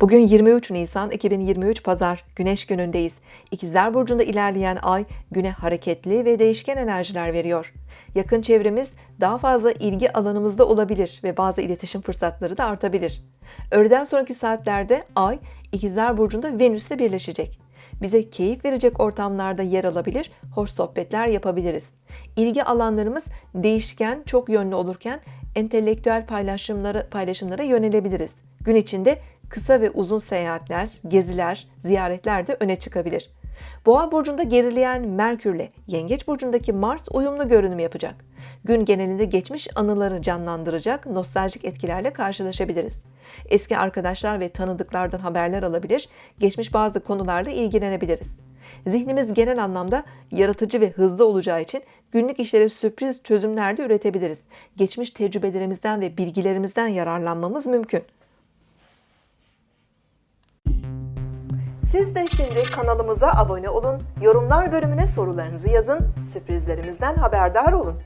Bugün 23 Nisan 2023 Pazar Güneş günündeyiz. İkizler Burcu'nda ilerleyen ay güne hareketli ve değişken enerjiler veriyor. Yakın çevremiz daha fazla ilgi alanımızda olabilir ve bazı iletişim fırsatları da artabilir. Öğleden sonraki saatlerde ay İkizler Burcu'nda Venüs'le birleşecek. Bize keyif verecek ortamlarda yer alabilir, hoş sohbetler yapabiliriz. İlgi alanlarımız değişken, çok yönlü olurken entelektüel paylaşımlara, paylaşımlara yönelebiliriz. Gün içinde kısa ve uzun seyahatler, geziler, ziyaretler de öne çıkabilir. Boğa burcunda gerileyen Merkürle Yengeç burcundaki Mars uyumlu görünüm yapacak. Gün genelinde geçmiş anıları canlandıracak nostaljik etkilerle karşılaşabiliriz. Eski arkadaşlar ve tanıdıklardan haberler alabilir, geçmiş bazı konularla ilgilenebiliriz. Zihnimiz genel anlamda yaratıcı ve hızlı olacağı için günlük işlere sürpriz çözümler de üretebiliriz. Geçmiş tecrübelerimizden ve bilgilerimizden yararlanmamız mümkün. Siz de şimdi kanalımıza abone olun, yorumlar bölümüne sorularınızı yazın, sürprizlerimizden haberdar olun.